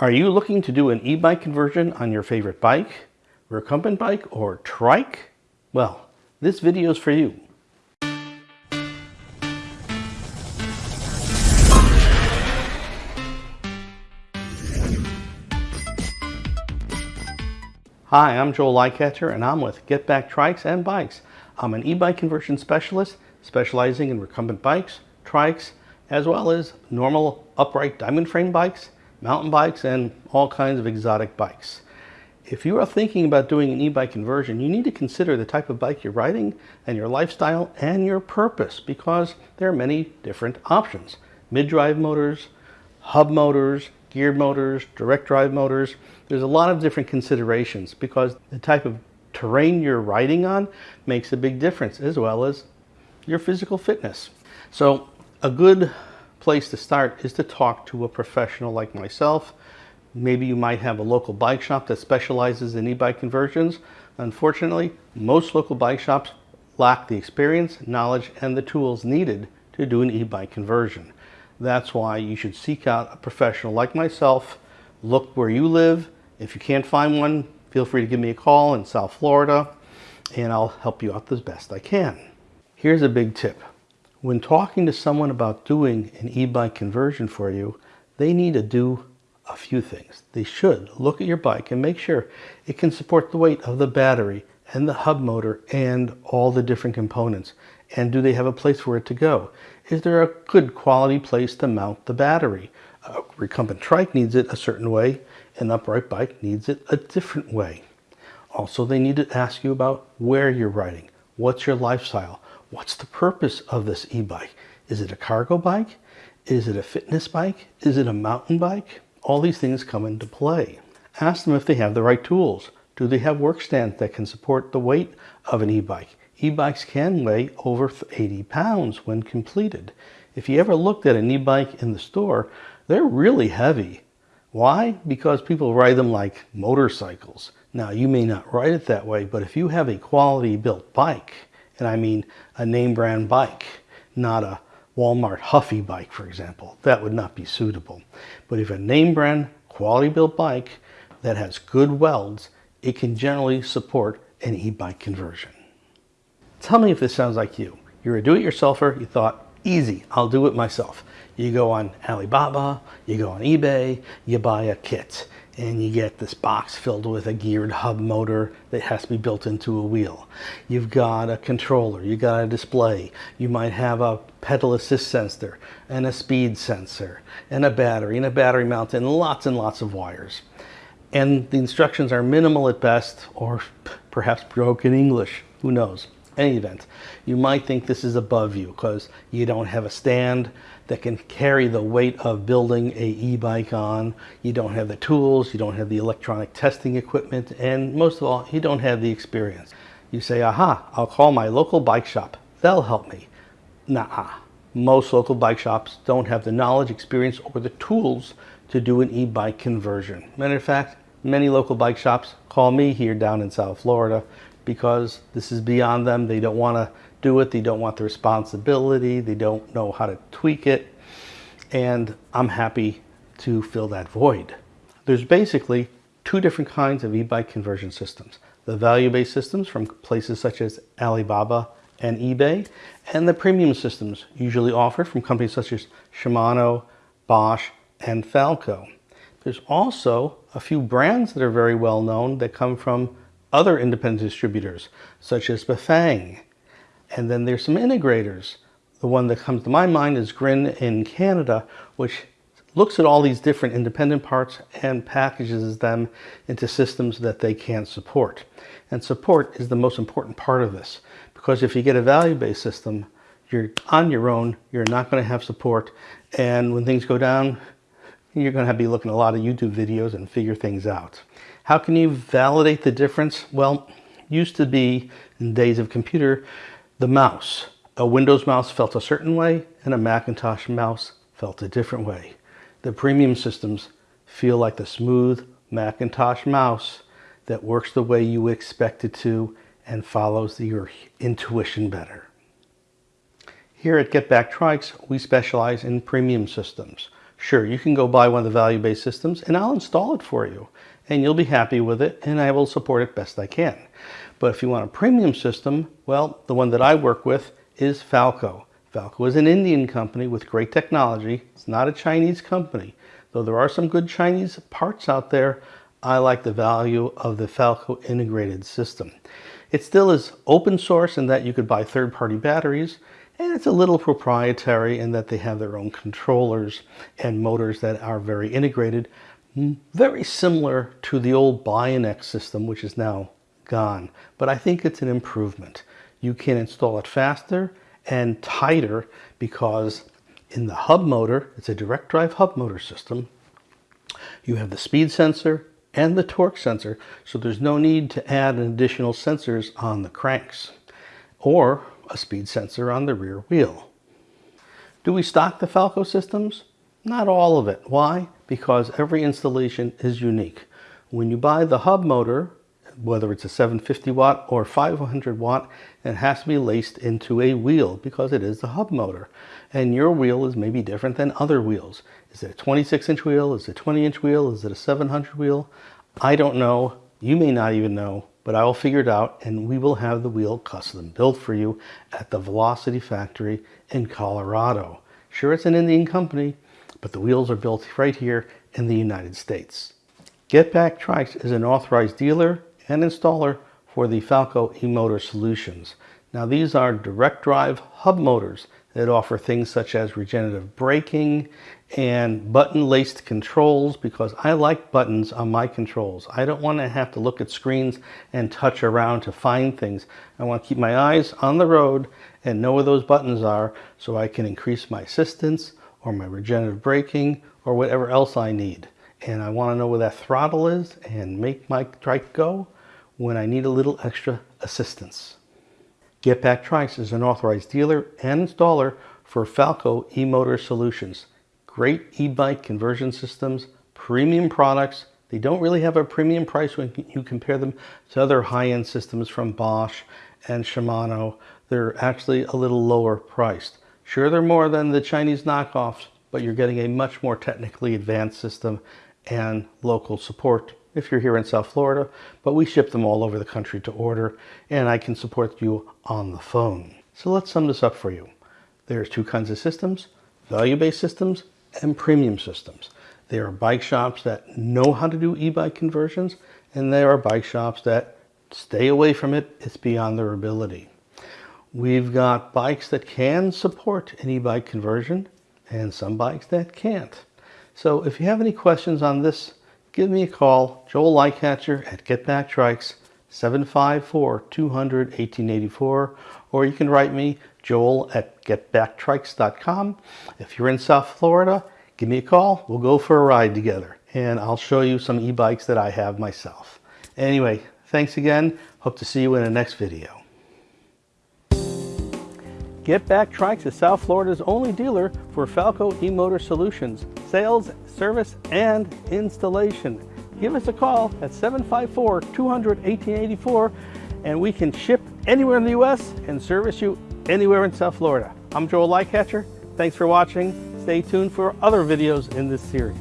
Are you looking to do an e-bike conversion on your favorite bike, recumbent bike, or trike? Well, this video is for you. Hi, I'm Joel Lightcatcher and I'm with Get Back Trikes and Bikes. I'm an e-bike conversion specialist specializing in recumbent bikes, trikes, as well as normal upright diamond frame bikes mountain bikes, and all kinds of exotic bikes. If you are thinking about doing an e-bike conversion, you need to consider the type of bike you're riding and your lifestyle and your purpose because there are many different options. Mid-drive motors, hub motors, geared motors, direct drive motors. There's a lot of different considerations because the type of terrain you're riding on makes a big difference as well as your physical fitness. So a good place to start is to talk to a professional like myself. Maybe you might have a local bike shop that specializes in e-bike conversions. Unfortunately, most local bike shops lack the experience, knowledge, and the tools needed to do an e-bike conversion. That's why you should seek out a professional like myself. Look where you live. If you can't find one, feel free to give me a call in South Florida and I'll help you out as best I can. Here's a big tip. When talking to someone about doing an e-bike conversion for you, they need to do a few things. They should look at your bike and make sure it can support the weight of the battery and the hub motor and all the different components. And do they have a place for it to go? Is there a good quality place to mount the battery? A recumbent trike needs it a certain way, an upright bike needs it a different way. Also, they need to ask you about where you're riding. What's your lifestyle? What's the purpose of this e-bike? Is it a cargo bike? Is it a fitness bike? Is it a mountain bike? All these things come into play. Ask them if they have the right tools. Do they have work stands that can support the weight of an e-bike? E-bikes can weigh over 80 pounds when completed. If you ever looked at an e-bike in the store, they're really heavy. Why? Because people ride them like motorcycles. Now, you may not ride it that way, but if you have a quality built bike, and I mean a name brand bike, not a Walmart Huffy bike, for example. That would not be suitable. But if a name brand quality built bike that has good welds, it can generally support an e-bike conversion. Tell me if this sounds like you. You're a do-it-yourselfer, you thought, easy, I'll do it myself. You go on Alibaba, you go on eBay, you buy a kit and you get this box filled with a geared hub motor that has to be built into a wheel. You've got a controller, You've got a display, you might have a pedal assist sensor and a speed sensor and a battery and a battery mount and lots and lots of wires. And the instructions are minimal at best or perhaps broken English, who knows any event, you might think this is above you because you don't have a stand that can carry the weight of building a e-bike on. You don't have the tools, you don't have the electronic testing equipment, and most of all, you don't have the experience. You say, aha, I'll call my local bike shop. They'll help me. Nah, most local bike shops don't have the knowledge, experience, or the tools to do an e-bike conversion. Matter of fact, many local bike shops call me here down in South Florida because this is beyond them. They don't want to do it. They don't want the responsibility. They don't know how to tweak it. And I'm happy to fill that void. There's basically two different kinds of e-bike conversion systems. The value-based systems from places such as Alibaba and eBay, and the premium systems usually offered from companies such as Shimano, Bosch, and Falco. There's also a few brands that are very well known that come from other independent distributors, such as Bafang. And then there's some integrators. The one that comes to my mind is Grin in Canada, which looks at all these different independent parts and packages them into systems that they can support. And support is the most important part of this, because if you get a value-based system, you're on your own, you're not going to have support, and when things go down, you're going to, be looking at a lot of YouTube videos and figure things out. How can you validate the difference? Well, used to be in days of computer, the mouse. A Windows mouse felt a certain way and a Macintosh mouse felt a different way. The premium systems feel like the smooth Macintosh mouse that works the way you expect it to and follows your intuition better. Here at Get Back Trikes, we specialize in premium systems. Sure, you can go buy one of the value-based systems and I'll install it for you and you'll be happy with it and I will support it best I can. But if you want a premium system, well, the one that I work with is Falco. Falco is an Indian company with great technology. It's not a Chinese company. Though there are some good Chinese parts out there, I like the value of the Falco integrated system. It still is open source in that you could buy third-party batteries, and it's a little proprietary in that they have their own controllers and motors that are very integrated, very similar to the old BionX system, which is now gone. But I think it's an improvement. You can install it faster and tighter because in the hub motor, it's a direct drive hub motor system, you have the speed sensor and the torque sensor, so there's no need to add additional sensors on the cranks or a speed sensor on the rear wheel. Do we stock the Falco systems? Not all of it. Why? Because every installation is unique. When you buy the hub motor, whether it's a 750 watt or 500 watt, it has to be laced into a wheel because it is the hub motor. And your wheel is maybe different than other wheels. Is it a 26 inch wheel? Is it a 20 inch wheel? Is it a 700 wheel? I don't know. You may not even know, but I will figure it out and we will have the wheel custom built for you at the Velocity factory in Colorado. Sure, it's an Indian company, but the wheels are built right here in the United States. Get Back Trikes is an authorized dealer and installer for the Falco e-motor solutions. Now these are direct drive hub motors that offer things such as regenerative braking and button laced controls because I like buttons on my controls. I don't want to have to look at screens and touch around to find things. I want to keep my eyes on the road and know where those buttons are so I can increase my assistance or my regenerative braking or whatever else I need. And I want to know where that throttle is and make my trike go when I need a little extra assistance. Get Back Trikes is an authorized dealer and installer for Falco e-motor solutions. Great e-bike conversion systems, premium products. They don't really have a premium price when you compare them to other high-end systems from Bosch and Shimano. They're actually a little lower priced. Sure, they're more than the Chinese knockoffs, but you're getting a much more technically advanced system and local support if you're here in South Florida, but we ship them all over the country to order and I can support you on the phone. So let's sum this up for you. There's two kinds of systems, value-based systems and premium systems. There are bike shops that know how to do e-bike conversions and there are bike shops that stay away from it. It's beyond their ability. We've got bikes that can support an e-bike conversion and some bikes that can't. So if you have any questions on this give me a call, Joel Lightcatcher at Get Back Trikes, 754-200-1884, or you can write me, joel at getbacktrikes.com. If you're in South Florida, give me a call. We'll go for a ride together, and I'll show you some e-bikes that I have myself. Anyway, thanks again. Hope to see you in the next video. Get Back Trikes is South Florida's only dealer for Falco e-motor solutions, sales, service, and installation. Give us a call at 754-200-1884 and we can ship anywhere in the U.S. and service you anywhere in South Florida. I'm Joel Lightcatcher. Thanks for watching. Stay tuned for other videos in this series.